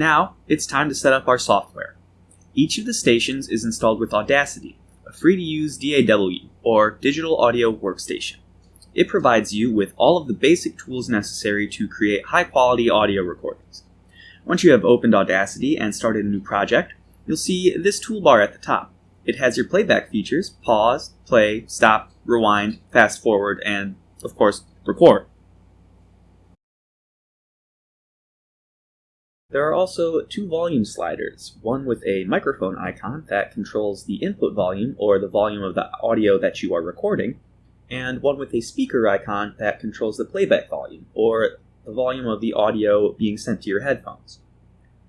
Now, it's time to set up our software. Each of the stations is installed with Audacity, a free to use DAW, or Digital Audio Workstation. It provides you with all of the basic tools necessary to create high quality audio recordings. Once you have opened Audacity and started a new project, you'll see this toolbar at the top. It has your playback features pause, play, stop, rewind, fast forward, and, of course, record. There are also two volume sliders, one with a microphone icon that controls the input volume or the volume of the audio that you are recording, and one with a speaker icon that controls the playback volume or the volume of the audio being sent to your headphones.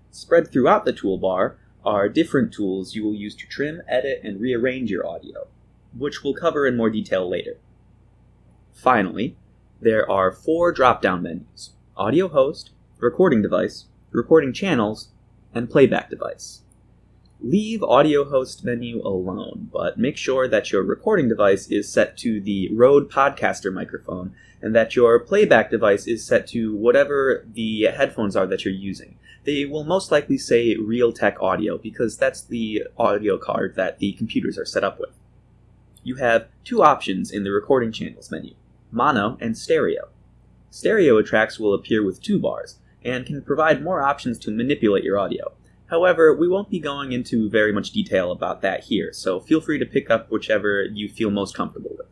Spread throughout the toolbar are different tools you will use to trim, edit, and rearrange your audio, which we'll cover in more detail later. Finally, there are four drop down menus audio host, recording device, recording channels, and playback device. Leave audio host menu alone, but make sure that your recording device is set to the Rode Podcaster microphone and that your playback device is set to whatever the headphones are that you're using. They will most likely say Realtek Audio because that's the audio card that the computers are set up with. You have two options in the recording channels menu mono and stereo. Stereo tracks will appear with two bars, and can provide more options to manipulate your audio. However, we won't be going into very much detail about that here, so feel free to pick up whichever you feel most comfortable with.